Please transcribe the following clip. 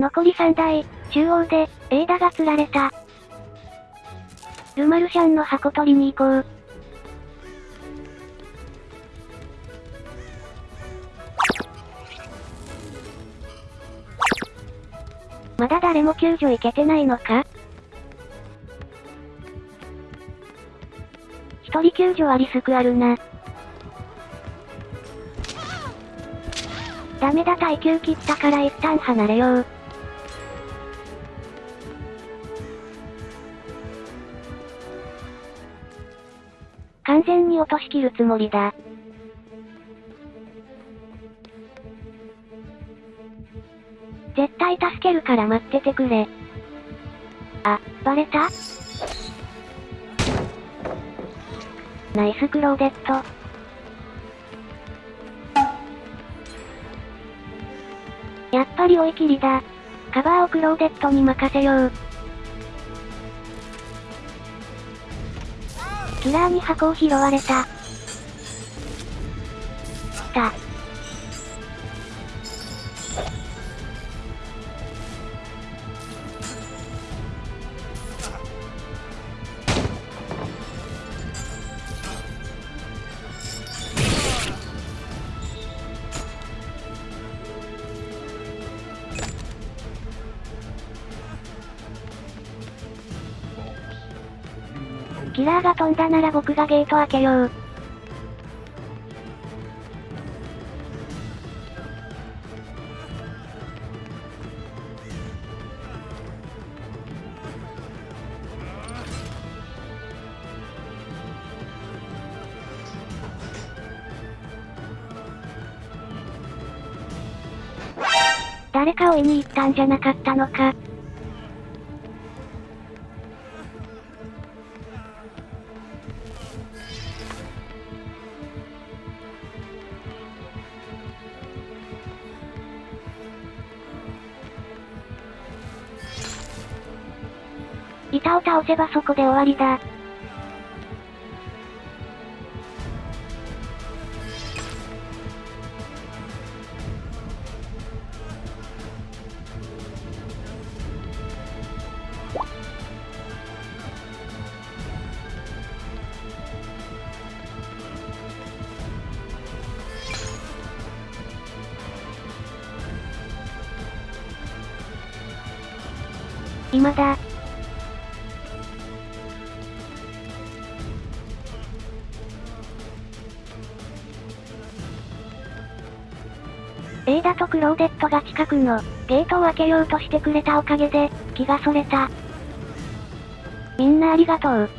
残り3台、中央で、エーダが釣られた。ルマルシャンの箱取りに行こう。まだ誰も救助行けてないのか？一人救助はリスクあるな。ダメだ耐久切ったから一旦離れよう。完全に落としきるつもりだ。絶対助けるから待っててくれ。あ、バレた？ナイスクローデット。やっぱり追い切りだ。カバーをクローデットに任せよう。キラーに箱を拾われた。来た。キラーが飛んだなら僕がゲート開けよう。誰か追いに行ったんじゃなかったのか。板を倒せばそこで終わりだ。今だ。エーダとクローデットが近くのゲートを開けようとしてくれたおかげで気がそれた。みんなありがとう。